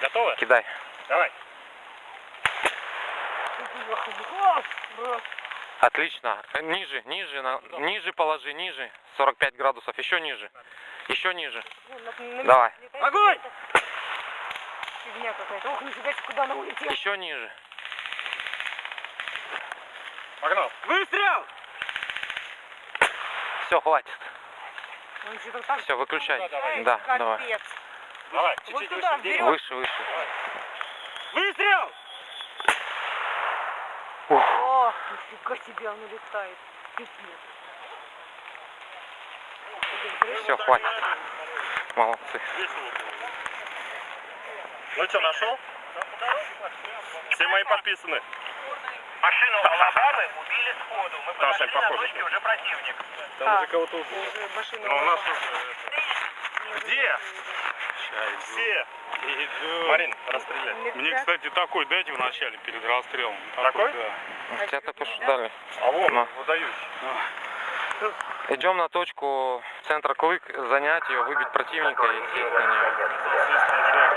Готовы? Кидай. Давай. Отлично. Ниже, ниже, на- ниже положи, ниже. 45 градусов. Еще ниже. Еще ниже. Давай. Огонь! Фигня какая-то. Ох, нифига себе, куда она улетела. Еще ниже. Погнал. Выстрел! Все, хватит. Все, выключай. Ай, Да, давай. капец. Давай, Вот чуть-чуть туда, выше. вперед. Выше, выше. Выстрел! О, нифига себе, он улетает. Пипец. Все, хватит. Молодцы. Ну что, нашел? Все мои подписаны. Машину Алабамы убили сходу. Мы Там подошли на похоже. точке, уже противник. Там уже кого-то убили. Ну, у нас уже... Где? Все. Марин, расстреляй. Мне, кстати, такой дайте вначале перед расстрелом. Такой? Да. Тебя только что дали. А вон, Ну. выдаюсь. Идем на точку центра Клык, занять ее, выбить противника и сесть на нее.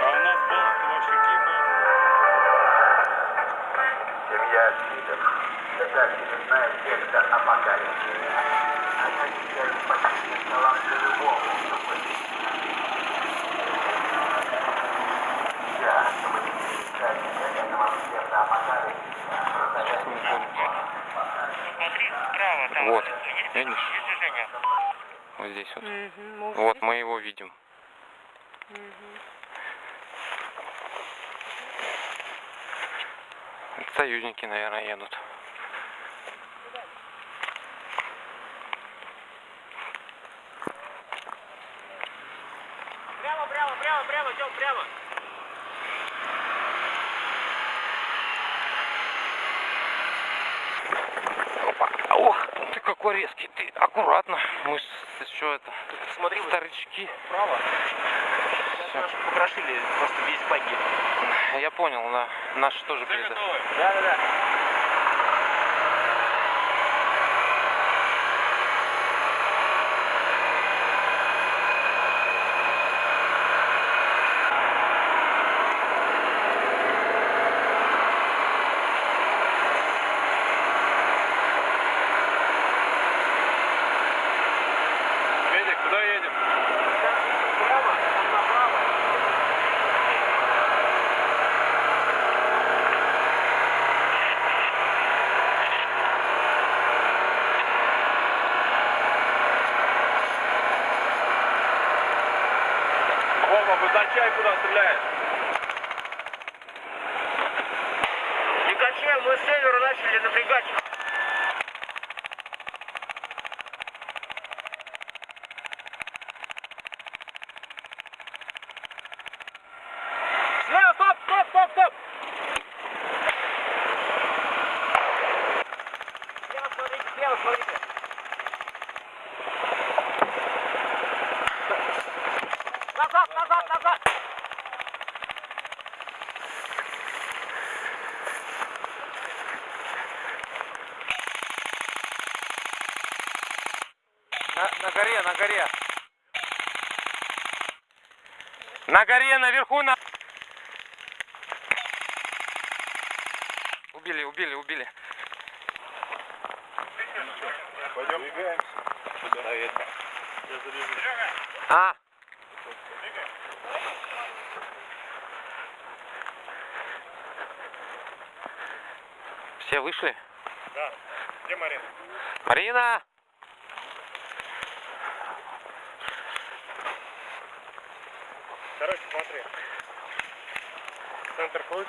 А у нас был вообще гибель. Семья Свитов. Это очередная секта апокалипсиса. Они теперь почти таланты любому, кто Справа, там Вот, есть, видишь? есть движение. Вот здесь вот. Может Вот мы его видим. Мгм. Союзники, наверное, едут. Прямо, прямо, прямо, прямо, идем прямо. Опа. Ох, ты какой резкий, ты аккуратно. Мы еще это, Смотри, старички. справа. Всё. Покрошили просто весь баги. Я понял, да. Наши тоже приедут. Да, да, да. Федя, куда едем? Прямо, там направо. Вова, обозначай, куда стреляешь. Не качай, мы с севера начали напрягать. Слева, стоп, стоп, стоп, стоп. Слева смотрите, слева смотрите. Назад, назад. На, на горе, на горе. На горе, наверху, на... Убили, убили, убили. Пойдем. Двигаемся. А, все вышли? Да. Где Марин? Марина! Короче, смотри. Центр. Ух.